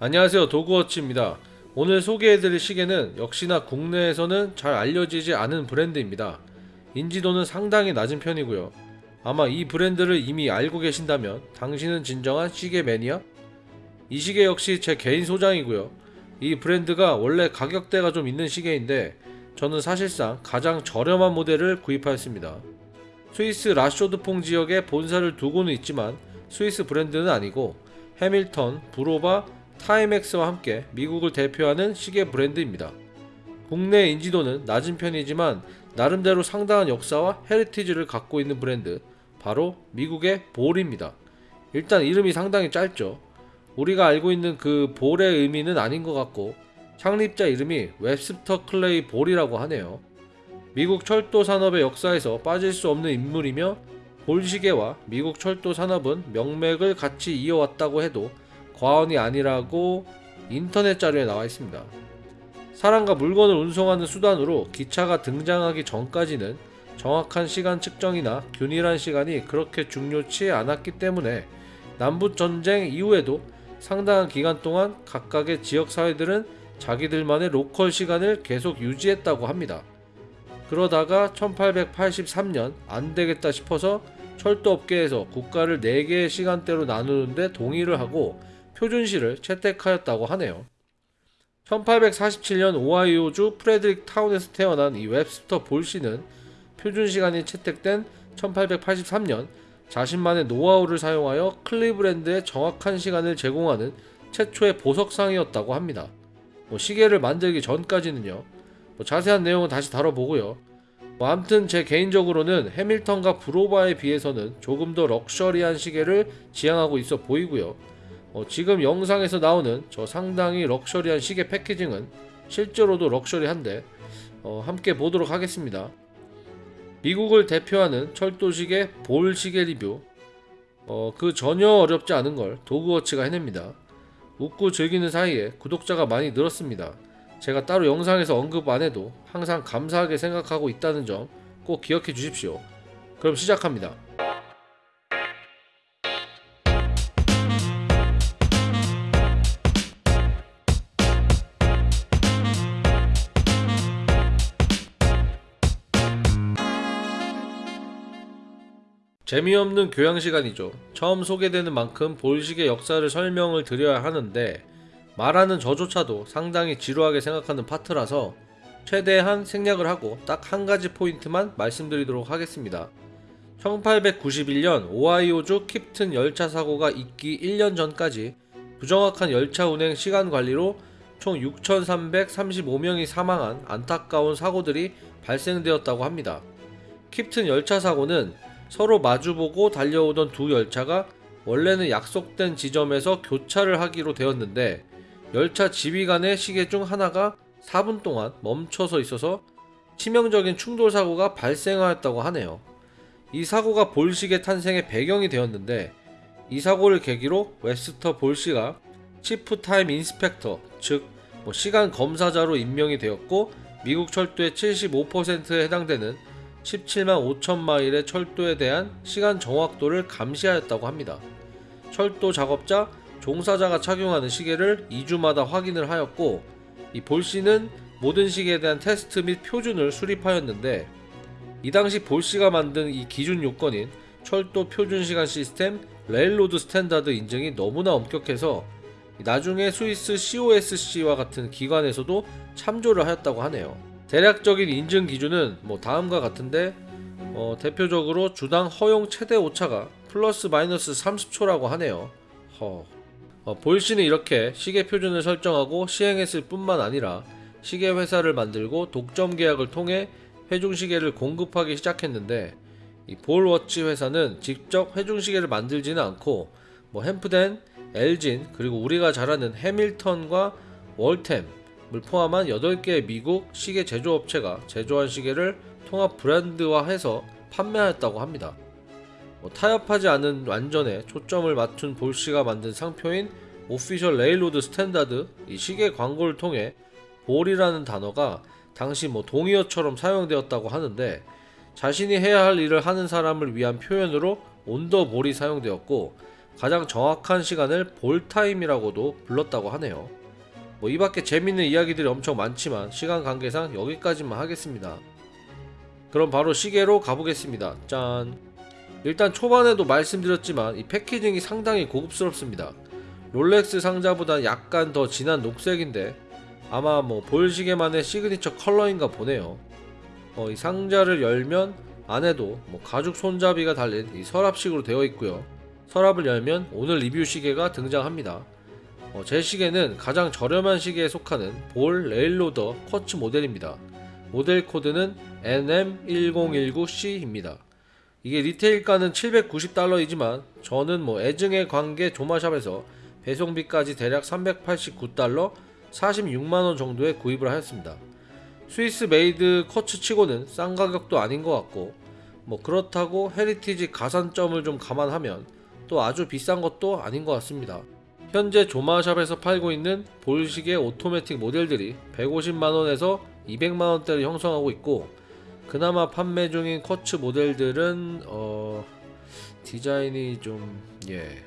안녕하세요. 도그워치입니다. 오늘 소개해드릴 시계는 역시나 국내에서는 잘 알려지지 않은 브랜드입니다. 인지도는 상당히 낮은 편이고요. 아마 이 브랜드를 이미 알고 계신다면 당신은 진정한 시계 매니아? 이 시계 역시 제 개인 소장이고요. 이 브랜드가 원래 가격대가 좀 있는 시계인데 저는 사실상 가장 저렴한 모델을 구입하였습니다. 스위스 라쇼드퐁 지역에 본사를 두고는 있지만 스위스 브랜드는 아니고 해밀턴, 부로바, 타이맥스와 함께 미국을 대표하는 시계 브랜드입니다. 국내 인지도는 낮은 편이지만 나름대로 상당한 역사와 heritage를 갖고 있는 브랜드 바로 미국의 볼입니다. 일단 이름이 상당히 짧죠. 우리가 알고 있는 그 볼의 의미는 아닌 것 같고 창립자 이름이 웹스터 클레이 볼이라고 하네요. 미국 철도 산업의 역사에서 빠질 수 없는 인물이며 볼시계와 미국 철도 산업은 명맥을 같이 이어왔다고 해도 과언이 아니라고 인터넷 자료에 나와 있습니다. 사람과 물건을 운송하는 수단으로 기차가 등장하기 전까지는 정확한 시간 측정이나 균일한 시간이 그렇게 중요치 않았기 때문에 남북 전쟁 이후에도 상당한 기간 동안 각각의 지역 사회들은 자기들만의 로컬 시간을 계속 유지했다고 합니다. 그러다가 1883년 안 되겠다 싶어서 철도 업계에서 국가를 4개의 시간대로 나누는데 동의를 하고 표준시를 채택하였다고 하네요. 1847년 오하이오주 프레드릭 타운에서 태어난 이 웹스터 볼 씨는 표준 시간이 채택된 1883년 자신만의 노하우를 사용하여 클리브랜드에 정확한 시간을 제공하는 최초의 보석상이었다고 합니다. 뭐 시계를 만들기 전까지는요. 뭐 자세한 내용은 다시 다뤄보고요. 뭐 암튼 제 개인적으로는 해밀턴과 브로바에 비해서는 조금 더 럭셔리한 시계를 지향하고 있어 보이고요. 어, 지금 영상에서 나오는 저 상당히 럭셔리한 시계 패키징은 실제로도 럭셔리한데 어, 함께 보도록 하겠습니다. 미국을 대표하는 철도시계 볼 시계 리뷰 어, 그 전혀 어렵지 않은 걸 도그워치가 해냅니다. 웃고 즐기는 사이에 구독자가 많이 늘었습니다. 제가 따로 영상에서 언급 안 해도 항상 감사하게 생각하고 있다는 점 꼭 기억해 주십시오. 그럼 시작합니다. 재미없는 교양 시간이죠. 처음 소개되는 만큼 볼식의 역사를 설명을 드려야 하는데 말하는 저조차도 상당히 지루하게 생각하는 파트라서 최대한 생략을 하고 딱 한 가지 포인트만 말씀드리도록 하겠습니다. 1891년 오하이오주 킵튼 열차 사고가 있기 1년 전까지 부정확한 열차 운행 시간 관리로 총 6,335명이 사망한 안타까운 사고들이 발생되었다고 합니다. 킵튼 열차 사고는 서로 마주보고 달려오던 두 열차가 원래는 약속된 지점에서 교차를 하기로 되었는데 열차 지휘관의 시계 중 하나가 4분 동안 멈춰서 있어서 치명적인 충돌 사고가 발생하였다고 하네요. 이 사고가 볼 시계 탄생의 배경이 되었는데 이 사고를 계기로 웹스터 볼씨가 Chief Time Inspector 즉 뭐 시간 검사자로 임명이 되었고 미국 철도의 75%에 해당되는 17만 5천 마일의 철도에 대한 시간 정확도를 감시하였다고 합니다. 철도 작업자, 종사자가 착용하는 시계를 2주마다 확인을 하였고 이 볼씨는 모든 시계에 대한 테스트 및 표준을 수립하였는데 이 당시 볼씨가 만든 이 기준 요건인 철도 표준 시간 시스템 Railroad Standard 인증이 너무나 엄격해서 나중에 스위스 COSC와 같은 기관에서도 참조를 하였다고 하네요. 대략적인 인증 기준은 뭐 다음과 같은데 어, 대표적으로 주당 허용 최대 오차가 플러스 마이너스 30초라고 하네요. 허. 어, 볼씨는 이렇게 시계 표준을 설정하고 시행했을 뿐만 아니라 시계 회사를 만들고 독점 계약을 통해 회중 시계를 공급하기 시작했는데 이 볼워치 회사는 직접 회중 시계를 만들지는 않고 뭐 햄프덴, 엘진 그리고 우리가 잘 아는 해밀턴과 월템 을 포함한 8개의 미국 시계 제조업체가 제조한 시계를 통합 브랜드화해서 판매하였다고 합니다. 뭐 타협하지 않은 완전에 초점을 맞춘 볼씨가 만든 상표인 Official Railroad Standard 이 시계 광고를 통해 볼이라는 단어가 당시 뭐 동의어처럼 사용되었다고 하는데 자신이 해야 할 일을 하는 사람을 위한 표현으로 on the ball이 사용되었고 가장 정확한 시간을 Ball time이라고도 불렀다고 하네요. 뭐 이 밖에 재밌는 이야기들이 엄청 많지만 시간 관계상 여기까지만 하겠습니다. 그럼 바로 시계로 가보겠습니다. 짠. 일단 초반에도 말씀드렸지만 이 packaging이 상당히 고급스럽습니다. 롤렉스 상자보다 약간 더 진한 녹색인데 아마 뭐 볼시계만의 시그니처 컬러인가 보네요. 어, 이 상자를 열면 안에도 뭐 가죽 손잡이가 달린 이 서랍식으로 되어 있고요. 서랍을 열면 오늘 리뷰 시계가 등장합니다. 어, 제 시계는 가장 저렴한 시계에 속하는 Ball Railroader quartz 모델입니다. 모델 코드는 NM1019C입니다. 이게 retail가는 790달러이지만 저는 뭐 애증의 관계 Jomashop에서 배송비까지 대략 389달러 46만원 정도에 구입을 하였습니다. Swiss made quartz 치고는 싼 가격도 아닌 것 같고 뭐 그렇다고 heritage 가산점을 좀 감안하면 또 아주 비싼 것도 아닌 것 같습니다. 현재 Jomashop에서 팔고 있는 Ball시계 오토매틱 모델들이 150만원에서 200만원대를 형성하고 있고 그나마 판매 중인 quartz 모델들은 어 디자인이 좀 예.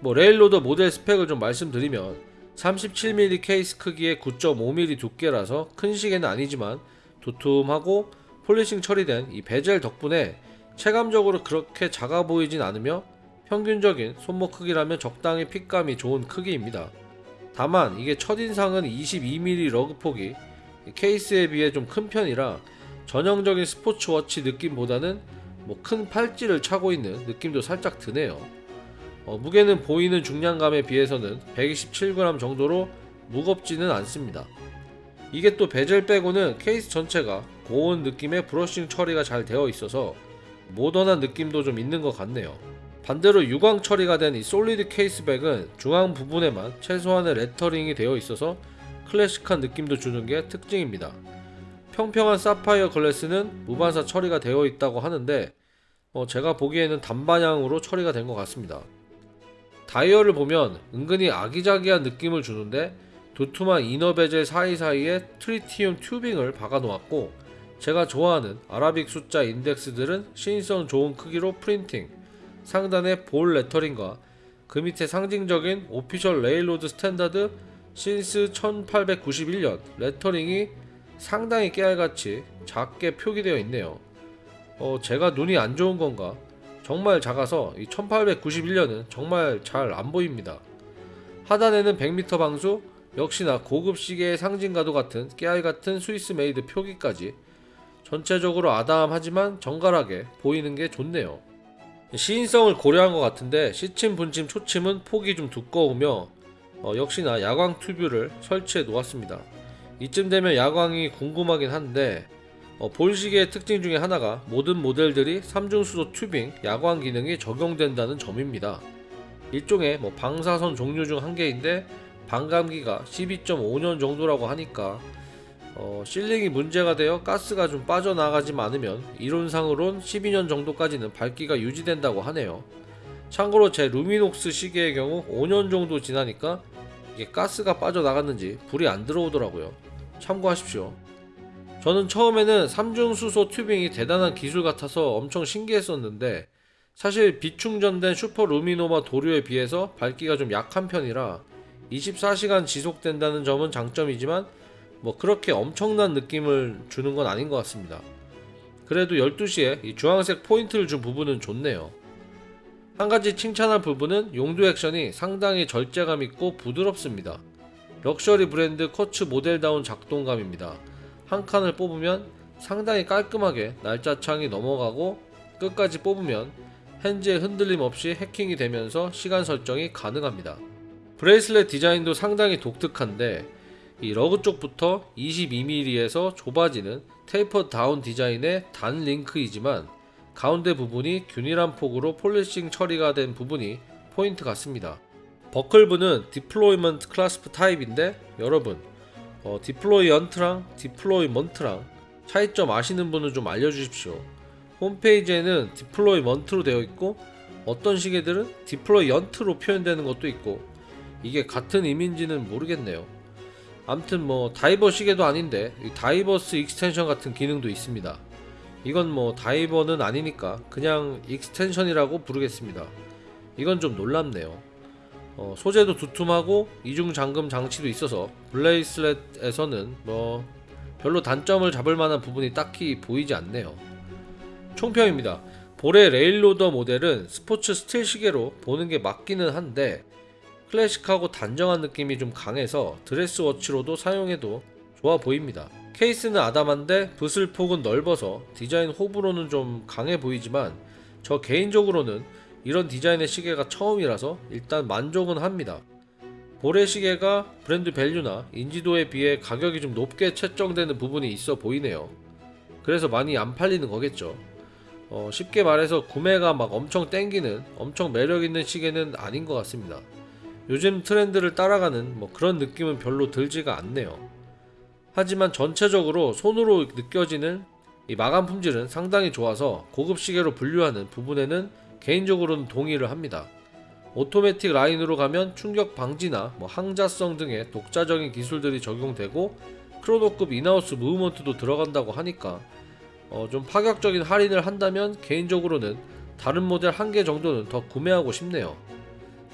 뭐 Railroader 모델 스펙을 좀 말씀드리면 37mm 케이스 크기의 9.5mm 두께라서 큰 시계는 아니지만 두툼하고 polishing 처리된 이 베젤 덕분에 체감적으로 그렇게 작아 보이진 않으며 평균적인 손목 크기라면 적당히 fit감이 좋은 크기입니다. 다만 이게 첫인상은 22mm lug 폭이 케이스에 비해 좀 큰 편이라 전형적인 sports watch 느낌보다는 뭐 큰 팔찌를 차고 있는 느낌도 살짝 드네요. 어, 무게는 보이는 중량감에 비해서는 127g 정도로 무겁지는 않습니다. 이게 또 베젤 빼고는 케이스 전체가 고운 느낌의 brushing 처리가 잘 되어 있어서 모던한 느낌도 좀 있는 것 같네요. 반대로 유광 처리가 된 이 solid case back은 중앙 부분에만 최소한의 lettering이 되어 있어서 클래식한 느낌도 주는 게 특징입니다. 평평한 사파이어 glass는 무반사 처리가 되어 있다고 하는데 어, 제가 보기에는 단방향으로 처리가 된 것 같습니다. 다이얼을 보면 은근히 아기자기한 느낌을 주는데 두툼한 inner bezel 사이사이에 tritium tubing을 박아 놓았고 제가 좋아하는 Arabic 숫자 인덱스들은 시인성 좋은 크기로 printing 상단에 Ball lettering과 그 밑에 상징적인 official railroad standard since 1891년 lettering이 상당히 깨알같이 작게 표기되어 있네요. 어, 제가 눈이 안 좋은 건가? 정말 작아서 이 1891년은 정말 잘 안 보입니다. 하단에는 100m 방수, 역시나 고급 시계의 상징과도 같은 깨알 같은 Swiss made 표기까지 전체적으로 아담하지만 정갈하게 보이는 게 좋네요. 시인성을 고려한 것 같은데 시침, 분침, 초침은 폭이 좀 두꺼우며 어, 역시나 야광 튜브를 설치해 놓았습니다. 이쯤 되면 야광이 궁금하긴 한데 어, 볼시계의 특징 중에 하나가 모든 모델들이 3중수소 튜빙 야광 기능이 적용된다는 점입니다. 일종의 뭐 방사선 종류 중 한 개인데 반감기가 12.5년 정도라고 하니까 어, 실링이 문제가 되어 가스가 좀 빠져나가지 않으면 이론상으론 12년 정도까지는 밝기가 유지된다고 하네요. 참고로 제 Luminox 시계의 경우 5년 정도 지나니까 이게 가스가 빠져나갔는지 불이 안 들어오더라고요. 참고하십시오. 저는 처음에는 3중 수소 tubing이 대단한 기술 같아서 엄청 신기했었는데 사실 빛 충전된 Super-LumiNova 도료에 비해서 밝기가 좀 약한 편이라 24시간 지속된다는 점은 장점이지만 뭐 그렇게 엄청난 느낌을 주는 건 아닌 것 같습니다. 그래도 12시에 이 주황색 포인트를 준 부분은 좋네요. 한 가지 칭찬할 부분은 용두 액션이 상당히 절제감 있고 부드럽습니다. 럭셔리 브랜드 quartz 모델다운 작동감입니다. 한 칸을 뽑으면 상당히 깔끔하게 날짜 창이 넘어가고 끝까지 뽑으면 hands의 흔들림 없이 해킹이 되면서 시간 설정이 가능합니다. bracelet 디자인도 상당히 독특한데 이 lug 쪽부터 22mm에서 좁아지는 taper down 디자인의 단 링크이지만 가운데 부분이 균일한 폭으로 polishing 처리가 된 부분이 포인트 같습니다. 버클부는 deployment clasp 타입인데 여러분 어, deployant랑 deployment랑 차이점 아시는 분은 좀 알려주십시오. 홈페이지에는 deployment로 되어 있고 어떤 시계들은 deployant로 표현되는 것도 있고 이게 같은 의미인지는 모르겠네요. 암튼 뭐 다이버 시계도 아닌데 이 diver's extension 같은 기능도 있습니다. 이건 뭐 다이버는 아니니까 그냥 extension이라고 부르겠습니다. 이건 좀 놀랍네요. 어, 소재도 두툼하고 이중 잠금 장치도 있어서 bracelet에서는 뭐 별로 단점을 잡을 만한 부분이 딱히 보이지 않네요. 총평입니다. Ball의 Railroader 모델은 스포츠 스틸 시계로 보는 게 맞기는 한데 클래식하고 단정한 느낌이 좀 강해서 드레스워치로도 사용해도 좋아 보입니다. 케이스는 아담한데 붓을 폭은 넓어서 디자인 호불호는 좀 강해 보이지만 저 개인적으로는 이런 디자인의 시계가 처음이라서 일단 만족은 합니다. 볼의 시계가 브랜드 밸류나 인지도에 비해 가격이 좀 높게 책정되는 부분이 있어 보이네요. 그래서 많이 안 팔리는 거겠죠. 어, 쉽게 말해서 구매가 막 엄청 땡기는 엄청 매력 있는 시계는 아닌 것 같습니다. 요즘 트렌드를 따라가는 뭐 그런 느낌은 별로 들지가 않네요. 하지만 전체적으로 손으로 느껴지는 이 마감 품질은 상당히 좋아서 고급 시계로 분류하는 부분에는 개인적으로는 동의를 합니다. 오토매틱 라인으로 가면 충격 방지나 뭐 항자성 등의 독자적인 기술들이 적용되고 크로노급 인하우스 무브먼트도 들어간다고 하니까 어, 좀 파격적인 할인을 한다면 개인적으로는 다른 모델 한 개 정도는 더 구매하고 싶네요.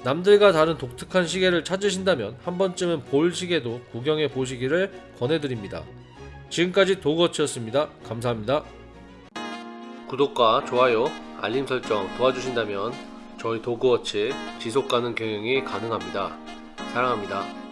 남들과 다른 독특한 시계를 찾으신다면 한 번쯤은 볼 시계도 구경해 보시기를 권해드립니다. 지금까지 도그워치였습니다. 감사합니다. 구독과 좋아요, 알림 설정 도와주신다면 저희 도그워치 지속 가능 경영이 가능합니다. 사랑합니다.